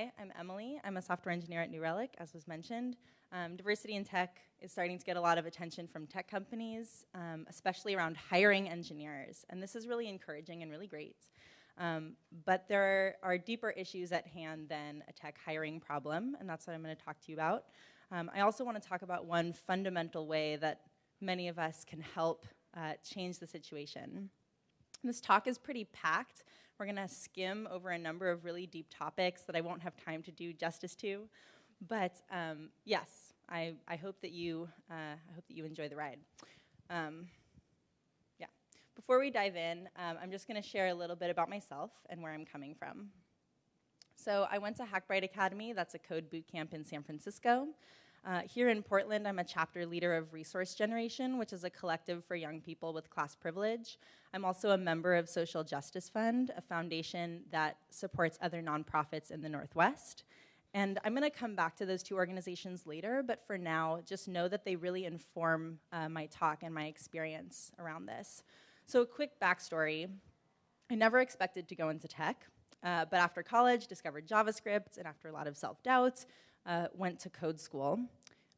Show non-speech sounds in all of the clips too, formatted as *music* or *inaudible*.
Hi, I'm Emily. I'm a software engineer at New Relic, as was mentioned. Um, diversity in tech is starting to get a lot of attention from tech companies, um, especially around hiring engineers. And this is really encouraging and really great. Um, but there are deeper issues at hand than a tech hiring problem, and that's what I'm going to talk to you about. Um, I also want to talk about one fundamental way that many of us can help uh, change the situation. This talk is pretty packed. We're going to skim over a number of really deep topics that I won't have time to do justice to. But um, yes, I, I, hope that you, uh, I hope that you enjoy the ride. Um, before we dive in, um, I'm just going to share a little bit about myself and where I'm coming from. So I went to Hackbright Academy, that's a code boot camp in San Francisco. Uh, here in Portland, I'm a chapter leader of Resource Generation, which is a collective for young people with class privilege. I'm also a member of Social Justice Fund, a foundation that supports other nonprofits in the Northwest. And I'm going to come back to those two organizations later, but for now, just know that they really inform uh, my talk and my experience around this. So a quick backstory. I never expected to go into tech, uh, but after college, discovered JavaScript, and after a lot of self-doubt, uh, went to code school.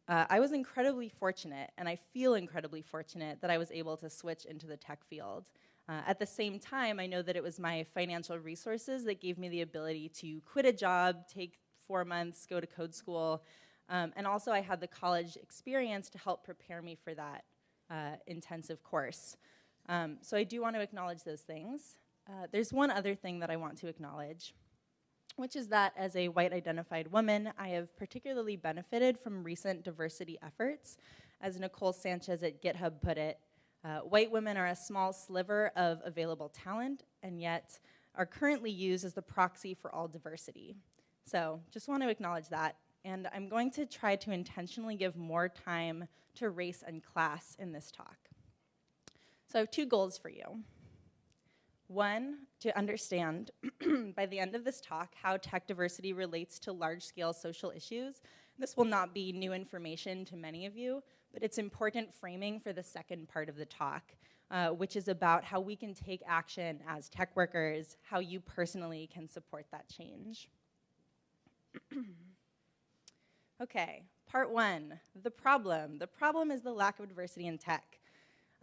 Uh, I was incredibly fortunate, and I feel incredibly fortunate that I was able to switch into the tech field. Uh, at the same time, I know that it was my financial resources that gave me the ability to quit a job, take four months, go to code school, um, and also I had the college experience to help prepare me for that uh, intensive course. Um, so I do want to acknowledge those things. Uh, there's one other thing that I want to acknowledge, which is that as a white identified woman, I have particularly benefited from recent diversity efforts. As Nicole Sanchez at GitHub put it, uh, white women are a small sliver of available talent and yet are currently used as the proxy for all diversity. So just want to acknowledge that. And I'm going to try to intentionally give more time to race and class in this talk. So I have two goals for you. One, to understand *clears throat* by the end of this talk how tech diversity relates to large-scale social issues. This will not be new information to many of you, but it's important framing for the second part of the talk, uh, which is about how we can take action as tech workers, how you personally can support that change. *clears throat* okay, part one, the problem. The problem is the lack of diversity in tech.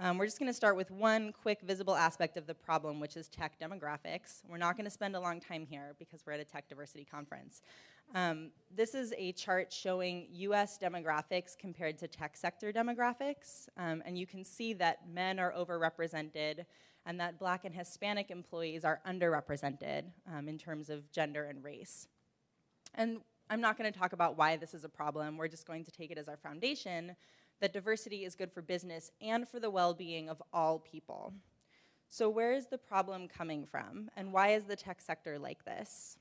Um, we're just going to start with one quick visible aspect of the problem, which is tech demographics. We're not going to spend a long time here because we're at a tech diversity conference. Um, this is a chart showing US demographics compared to tech sector demographics. Um, and you can see that men are overrepresented and that black and Hispanic employees are underrepresented um, in terms of gender and race. And I'm not going to talk about why this is a problem. We're just going to take it as our foundation that diversity is good for business and for the well-being of all people. So where is the problem coming from, and why is the tech sector like this?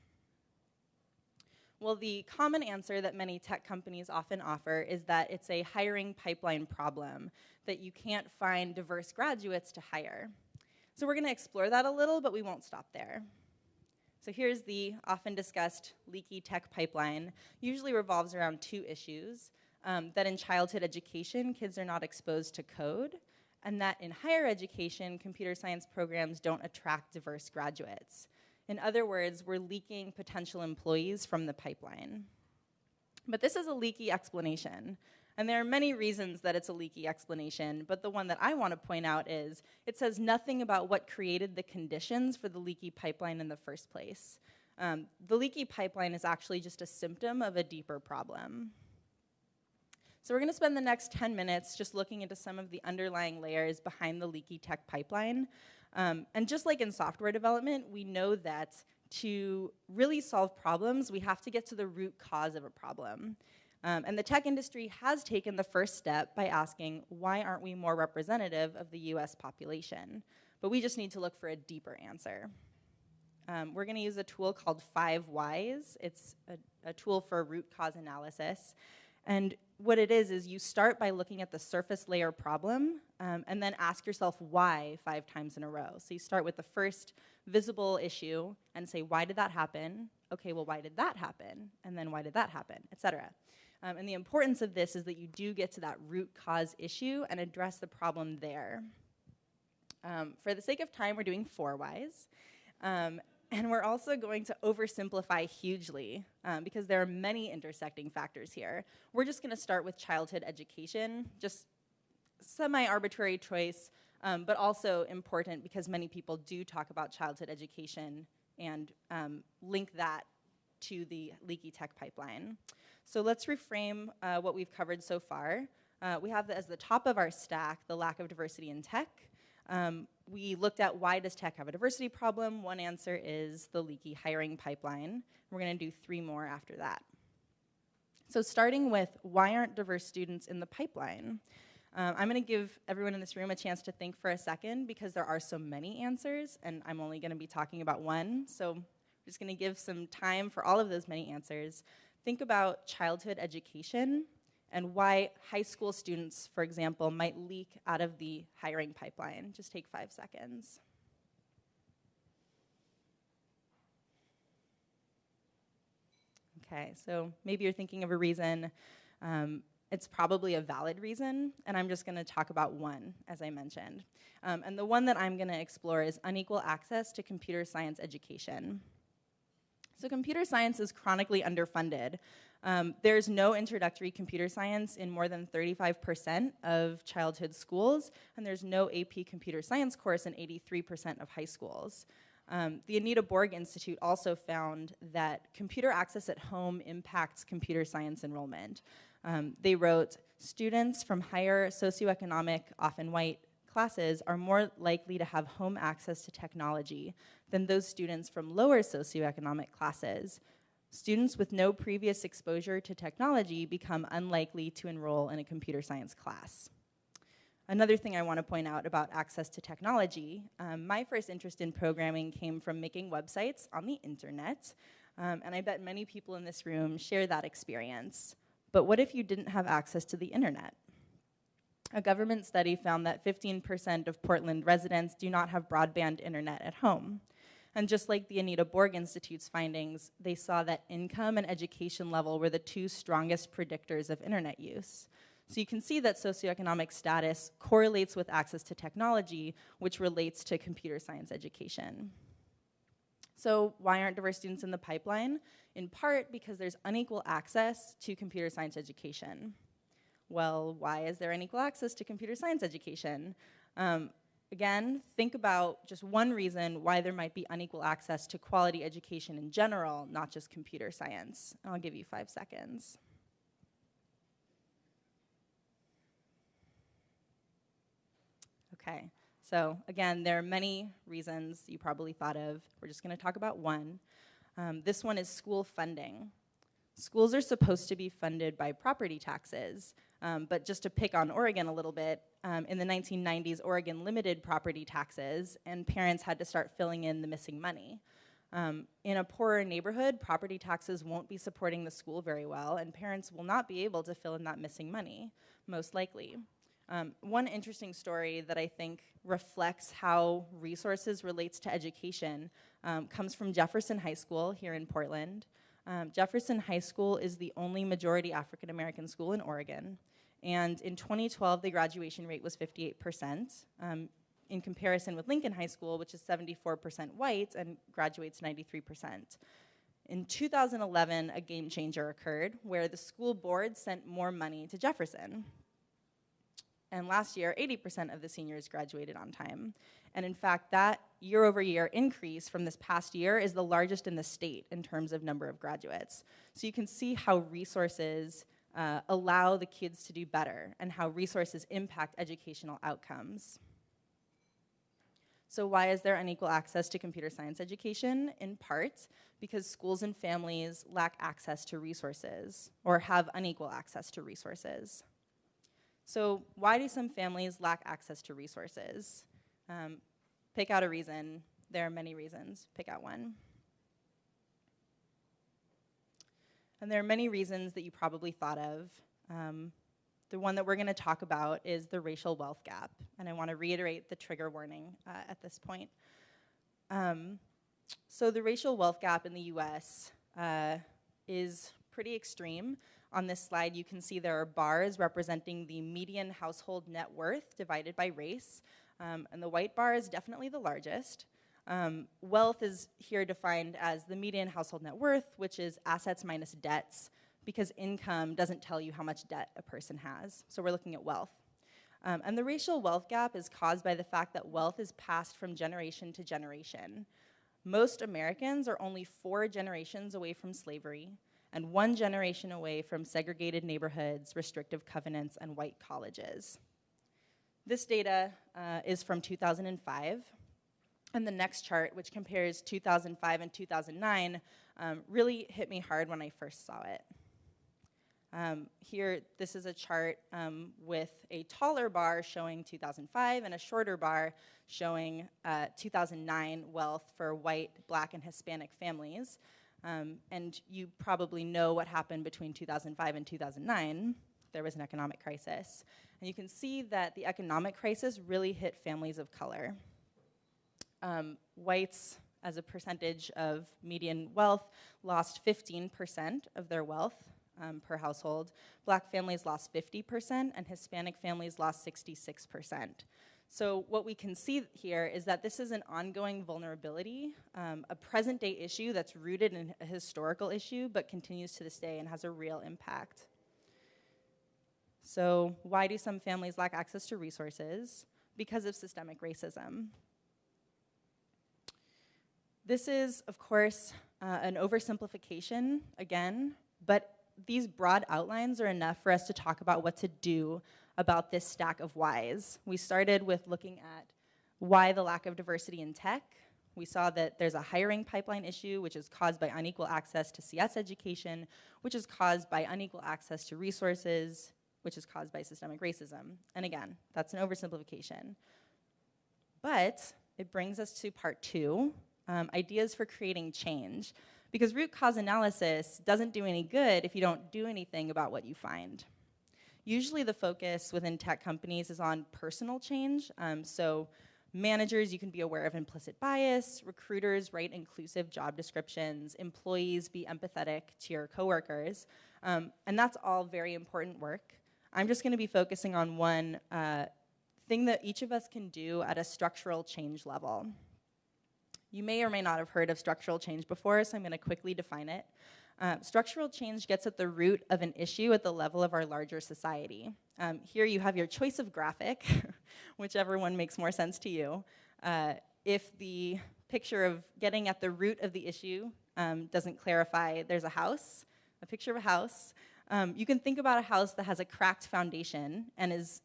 Well, the common answer that many tech companies often offer is that it's a hiring pipeline problem, that you can't find diverse graduates to hire. So we're gonna explore that a little, but we won't stop there. So here's the often discussed leaky tech pipeline, usually revolves around two issues um, that in childhood education, kids are not exposed to code, and that in higher education, computer science programs don't attract diverse graduates. In other words, we're leaking potential employees from the pipeline. But this is a leaky explanation. And there are many reasons that it's a leaky explanation, but the one that I want to point out is it says nothing about what created the conditions for the leaky pipeline in the first place. Um, the leaky pipeline is actually just a symptom of a deeper problem. So we're going to spend the next 10 minutes just looking into some of the underlying layers behind the leaky tech pipeline. Um, and just like in software development, we know that to really solve problems, we have to get to the root cause of a problem. Um, and the tech industry has taken the first step by asking, why aren't we more representative of the US population? But we just need to look for a deeper answer. Um, we're gonna use a tool called Five Whys. It's a, a tool for root cause analysis. And what it is, is you start by looking at the surface layer problem um, and then ask yourself why five times in a row. So you start with the first visible issue and say, why did that happen? Okay, well, why did that happen? And then why did that happen, et cetera. Um, and the importance of this is that you do get to that root cause issue and address the problem there. Um, for the sake of time, we're doing four whys. Um, And we're also going to oversimplify hugely um, because there are many intersecting factors here. We're just going to start with childhood education, just semi-arbitrary choice, um, but also important because many people do talk about childhood education and um, link that to the leaky tech pipeline. So let's reframe uh, what we've covered so far. Uh, we have as the top of our stack the lack of diversity in tech. Um, we looked at why does tech have a diversity problem? One answer is the leaky hiring pipeline. We're going to do three more after that. So starting with why aren't diverse students in the pipeline? Um, I'm going to give everyone in this room a chance to think for a second because there are so many answers and I'm only going to be talking about one. So I'm just going to give some time for all of those many answers. Think about childhood education and why high school students, for example, might leak out of the hiring pipeline. Just take five seconds. Okay, so maybe you're thinking of a reason. Um, it's probably a valid reason, and I'm just gonna talk about one, as I mentioned. Um, and the one that I'm gonna explore is unequal access to computer science education. So computer science is chronically underfunded. Um, there's no introductory computer science in more than 35% of childhood schools, and there's no AP computer science course in 83% of high schools. Um, the Anita Borg Institute also found that computer access at home impacts computer science enrollment. Um, they wrote, students from higher socioeconomic, often white, classes are more likely to have home access to technology than those students from lower socioeconomic classes Students with no previous exposure to technology become unlikely to enroll in a computer science class. Another thing I want to point out about access to technology, um, my first interest in programming came from making websites on the internet, um, and I bet many people in this room share that experience. But what if you didn't have access to the internet? A government study found that 15% of Portland residents do not have broadband internet at home. And just like the Anita Borg Institute's findings, they saw that income and education level were the two strongest predictors of internet use. So you can see that socioeconomic status correlates with access to technology, which relates to computer science education. So why aren't diverse students in the pipeline? In part because there's unequal access to computer science education. Well, why is there unequal access to computer science education? Um, Again, think about just one reason why there might be unequal access to quality education in general, not just computer science. I'll give you five seconds. Okay, so again, there are many reasons you probably thought of. We're just gonna talk about one. Um, this one is school funding. Schools are supposed to be funded by property taxes, um, but just to pick on Oregon a little bit, um, in the 1990s, Oregon limited property taxes, and parents had to start filling in the missing money. Um, in a poorer neighborhood, property taxes won't be supporting the school very well, and parents will not be able to fill in that missing money, most likely. Um, one interesting story that I think reflects how resources relates to education um, comes from Jefferson High School here in Portland. Um, Jefferson High School is the only majority African American school in Oregon. And in 2012, the graduation rate was 58%. Um, in comparison with Lincoln High School, which is 74% white and graduates 93%. In 2011, a game changer occurred where the school board sent more money to Jefferson. And last year, 80% of the seniors graduated on time. And in fact, that year over year increase from this past year is the largest in the state in terms of number of graduates. So you can see how resources uh, allow the kids to do better and how resources impact educational outcomes. So why is there unequal access to computer science education? In part, because schools and families lack access to resources or have unequal access to resources. So why do some families lack access to resources? Um, pick out a reason. There are many reasons. Pick out one. And there are many reasons that you probably thought of. Um, the one that we're going to talk about is the racial wealth gap. And I want to reiterate the trigger warning uh, at this point. Um, so the racial wealth gap in the US uh, is pretty extreme. On this slide, you can see there are bars representing the median household net worth divided by race. Um, and the white bar is definitely the largest. Um, wealth is here defined as the median household net worth, which is assets minus debts, because income doesn't tell you how much debt a person has. So we're looking at wealth. Um, and the racial wealth gap is caused by the fact that wealth is passed from generation to generation. Most Americans are only four generations away from slavery and one generation away from segregated neighborhoods, restrictive covenants, and white colleges. This data uh, is from 2005. And the next chart, which compares 2005 and 2009, um, really hit me hard when I first saw it. Um, here, this is a chart um, with a taller bar showing 2005 and a shorter bar showing uh, 2009 wealth for white, black, and Hispanic families. Um, and you probably know what happened between 2005 and 2009. There was an economic crisis. And you can see that the economic crisis really hit families of color. Um, whites, as a percentage of median wealth, lost 15% of their wealth um, per household. Black families lost 50%, and Hispanic families lost 66%. So what we can see here is that this is an ongoing vulnerability, um, a present day issue that's rooted in a historical issue, but continues to this day and has a real impact. So why do some families lack access to resources? Because of systemic racism. This is, of course, uh, an oversimplification, again, but these broad outlines are enough for us to talk about what to do about this stack of whys. We started with looking at why the lack of diversity in tech. We saw that there's a hiring pipeline issue, which is caused by unequal access to CS education, which is caused by unequal access to resources, which is caused by systemic racism. And again, that's an oversimplification. But it brings us to part two, um, ideas for creating change. Because root cause analysis doesn't do any good if you don't do anything about what you find. Usually the focus within tech companies is on personal change. Um, so managers, you can be aware of implicit bias, recruiters write inclusive job descriptions, employees be empathetic to your coworkers, um, and that's all very important work. I'm just gonna be focusing on one uh, thing that each of us can do at a structural change level. You may or may not have heard of structural change before, so I'm going to quickly define it. Uh, structural change gets at the root of an issue at the level of our larger society. Um, here you have your choice of graphic, *laughs* whichever one makes more sense to you. Uh, if the picture of getting at the root of the issue um, doesn't clarify, there's a house, a picture of a house. Um, you can think about a house that has a cracked foundation and is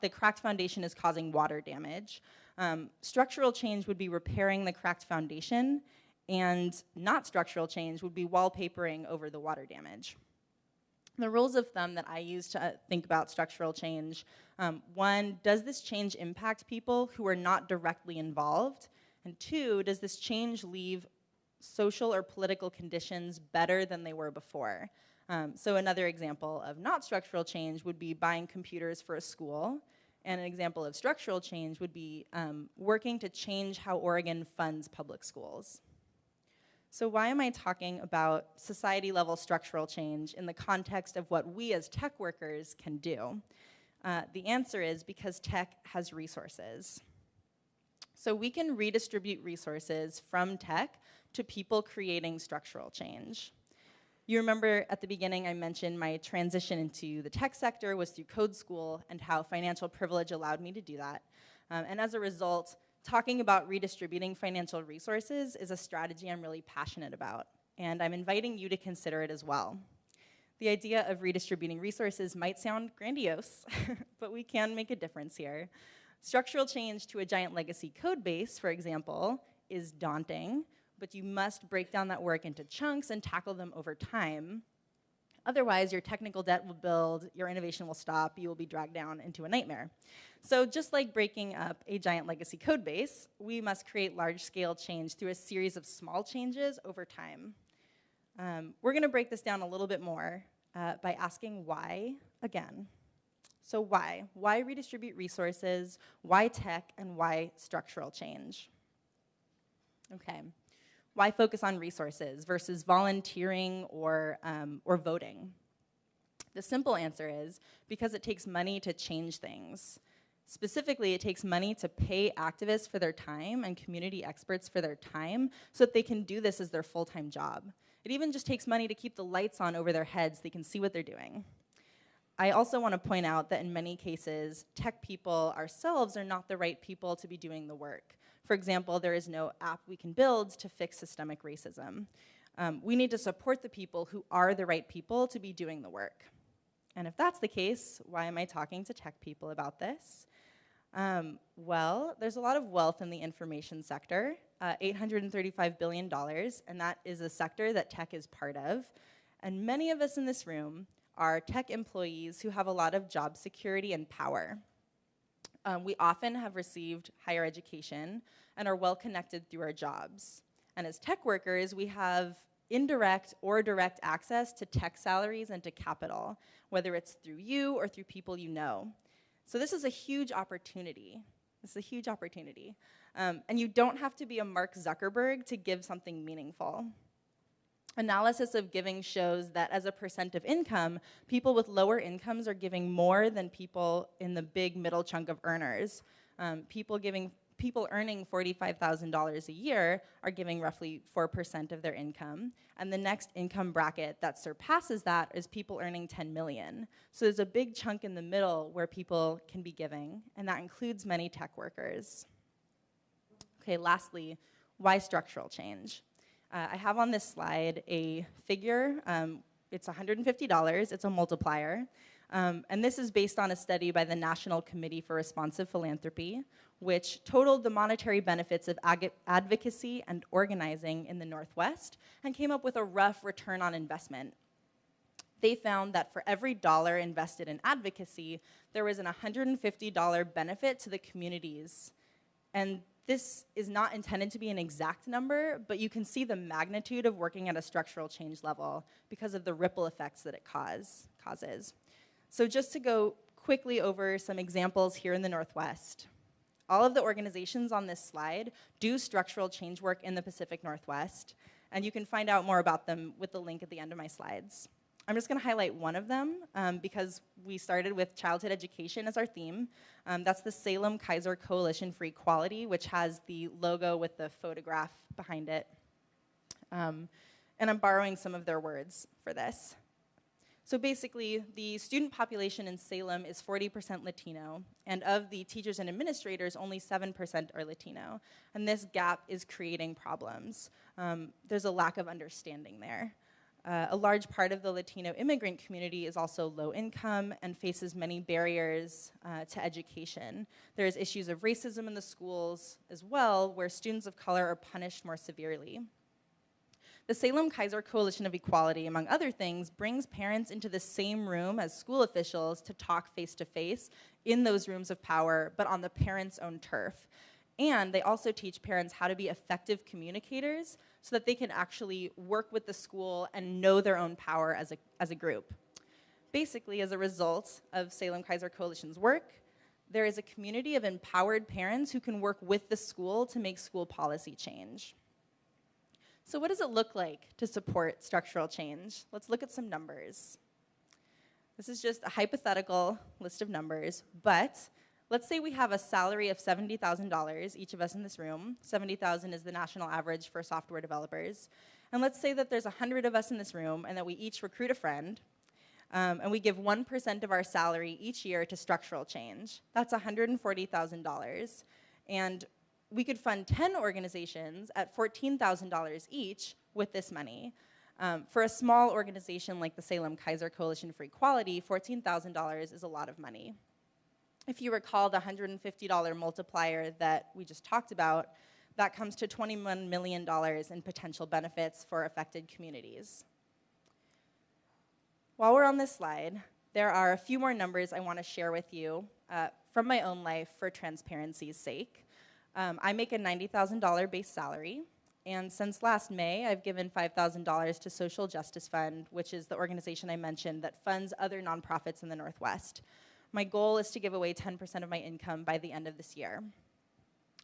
the cracked foundation is causing water damage. Um, structural change would be repairing the cracked foundation, and not structural change would be wallpapering over the water damage. The rules of thumb that I use to uh, think about structural change, um, one, does this change impact people who are not directly involved? And two, does this change leave social or political conditions better than they were before? Um, so another example of not structural change would be buying computers for a school. And an example of structural change would be um, working to change how Oregon funds public schools. So why am I talking about society level structural change in the context of what we as tech workers can do? Uh, the answer is because tech has resources. So we can redistribute resources from tech to people creating structural change. You remember at the beginning I mentioned my transition into the tech sector was through code school and how financial privilege allowed me to do that. Um, and as a result, talking about redistributing financial resources is a strategy I'm really passionate about. And I'm inviting you to consider it as well. The idea of redistributing resources might sound grandiose, *laughs* but we can make a difference here. Structural change to a giant legacy code base, for example, is daunting, but you must break down that work into chunks and tackle them over time. Otherwise, your technical debt will build, your innovation will stop, you will be dragged down into a nightmare. So just like breaking up a giant legacy code base, we must create large-scale change through a series of small changes over time. Um, we're gonna break this down a little bit more uh, by asking why again. So why? Why redistribute resources? Why tech? And why structural change? Okay. Why focus on resources versus volunteering or, um, or voting? The simple answer is because it takes money to change things. Specifically, it takes money to pay activists for their time and community experts for their time so that they can do this as their full-time job. It even just takes money to keep the lights on over their heads so they can see what they're doing. I also want to point out that in many cases, tech people ourselves are not the right people to be doing the work. For example, there is no app we can build to fix systemic racism. Um, we need to support the people who are the right people to be doing the work. And if that's the case, why am I talking to tech people about this? Um, well, there's a lot of wealth in the information sector, uh, $835 billion, and that is a sector that tech is part of. And many of us in this room are tech employees who have a lot of job security and power. Um, we often have received higher education and are well connected through our jobs. And as tech workers, we have indirect or direct access to tech salaries and to capital, whether it's through you or through people you know. So this is a huge opportunity. This is a huge opportunity. Um, and you don't have to be a Mark Zuckerberg to give something meaningful. Analysis of giving shows that as a percent of income, people with lower incomes are giving more than people in the big middle chunk of earners. Um, people giving people earning $45,000 a year are giving roughly 4% of their income. And the next income bracket that surpasses that is people earning 10 million. So there's a big chunk in the middle where people can be giving, and that includes many tech workers. Okay, lastly, why structural change? Uh, I have on this slide a figure. Um, it's $150, it's a multiplier. Um, and this is based on a study by the National Committee for Responsive Philanthropy, which totaled the monetary benefits of advocacy and organizing in the Northwest and came up with a rough return on investment. They found that for every dollar invested in advocacy, there was an $150 benefit to the communities. And this is not intended to be an exact number, but you can see the magnitude of working at a structural change level because of the ripple effects that it cause, causes. So just to go quickly over some examples here in the Northwest. All of the organizations on this slide do structural change work in the Pacific Northwest, and you can find out more about them with the link at the end of my slides. I'm just going to highlight one of them um, because we started with childhood education as our theme. Um, that's the Salem Keizer Coalition for Equality, which has the logo with the photograph behind it. Um, and I'm borrowing some of their words for this. So basically, the student population in Salem is 40% Latino, and of the teachers and administrators, only 7% are Latino. And this gap is creating problems. Um, there's a lack of understanding there. Uh, a large part of the Latino immigrant community is also low income and faces many barriers uh, to education. There's issues of racism in the schools as well, where students of color are punished more severely. The Salem-Keizer Coalition of Equality, among other things, brings parents into the same room as school officials to talk face to face in those rooms of power, but on the parents' own turf. And they also teach parents how to be effective communicators so that they can actually work with the school and know their own power as a, as a group. Basically, as a result of Salem Keizer Coalition's work, there is a community of empowered parents who can work with the school to make school policy change. So what does it look like to support structural change? Let's look at some numbers. This is just a hypothetical list of numbers, but let's say we have a salary of $70,000, each of us in this room. 70,000 is the national average for software developers. And let's say that there's 100 of us in this room and that we each recruit a friend, um, and we give 1% of our salary each year to structural change. That's $140,000. And we could fund 10 organizations at $14,000 each with this money. Um, for a small organization like the Salem Keizer Coalition for Equality, $14,000 is a lot of money. If you recall the $150 multiplier that we just talked about, that comes to $21 million in potential benefits for affected communities. While we're on this slide, there are a few more numbers I want to share with you uh, from my own life for transparency's sake. Um, I make a $90,000 base salary, and since last May, I've given $5,000 to Social Justice Fund, which is the organization I mentioned that funds other nonprofits in the Northwest. My goal is to give away 10% of my income by the end of this year.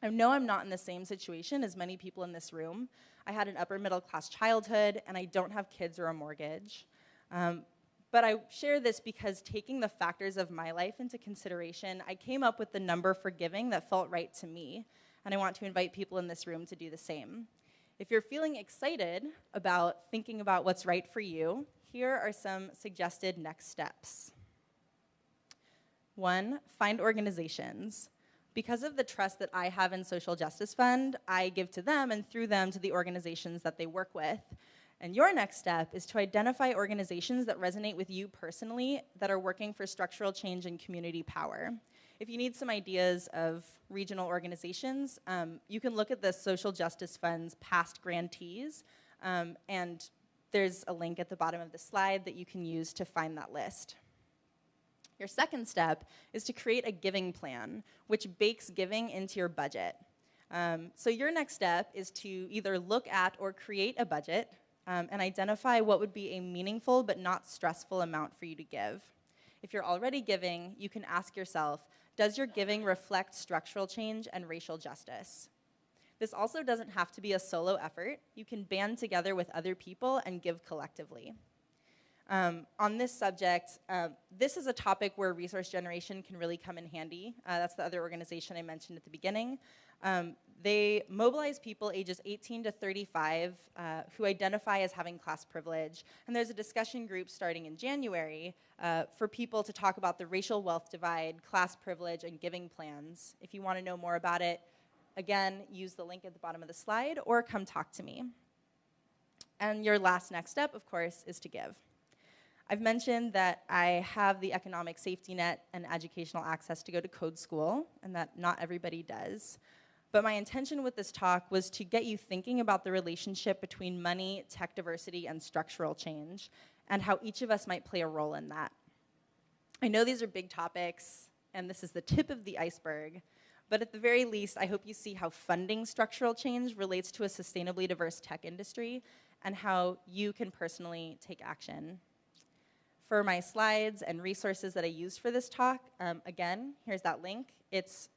I know I'm not in the same situation as many people in this room. I had an upper middle class childhood, and I don't have kids or a mortgage. Um, But I share this because taking the factors of my life into consideration, I came up with the number for giving that felt right to me, and I want to invite people in this room to do the same. If you're feeling excited about thinking about what's right for you, here are some suggested next steps. One, find organizations. Because of the trust that I have in Social Justice Fund, I give to them and through them to the organizations that they work with. And your next step is to identify organizations that resonate with you personally that are working for structural change and community power. If you need some ideas of regional organizations, um, you can look at the Social Justice Fund's past grantees, um, and there's a link at the bottom of the slide that you can use to find that list. Your second step is to create a giving plan, which bakes giving into your budget. Um, so your next step is to either look at or create a budget um, and identify what would be a meaningful but not stressful amount for you to give. If you're already giving, you can ask yourself, does your giving reflect structural change and racial justice? This also doesn't have to be a solo effort. You can band together with other people and give collectively. Um, on this subject, uh, this is a topic where resource generation can really come in handy. Uh, that's the other organization I mentioned at the beginning. Um, they mobilize people ages 18 to 35 uh, who identify as having class privilege. And there's a discussion group starting in January uh, for people to talk about the racial wealth divide, class privilege, and giving plans. If you want to know more about it, again, use the link at the bottom of the slide or come talk to me. And your last next step, of course, is to give. I've mentioned that I have the economic safety net and educational access to go to code school, and that not everybody does. But my intention with this talk was to get you thinking about the relationship between money, tech diversity, and structural change, and how each of us might play a role in that. I know these are big topics, and this is the tip of the iceberg, but at the very least, I hope you see how funding structural change relates to a sustainably diverse tech industry and how you can personally take action. For my slides and resources that I used for this talk, um, again, here's that link. It's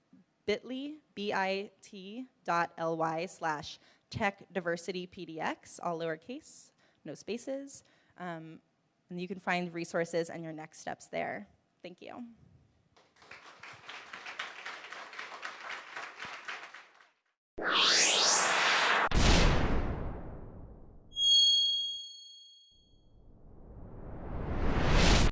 bit.ly, B-I-T dot L-Y slash tech diversity PDX, all lowercase, no spaces. Um, and you can find resources and your next steps there. Thank you.